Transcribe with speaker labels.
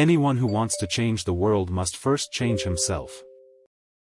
Speaker 1: Anyone who wants to change the world must first change himself.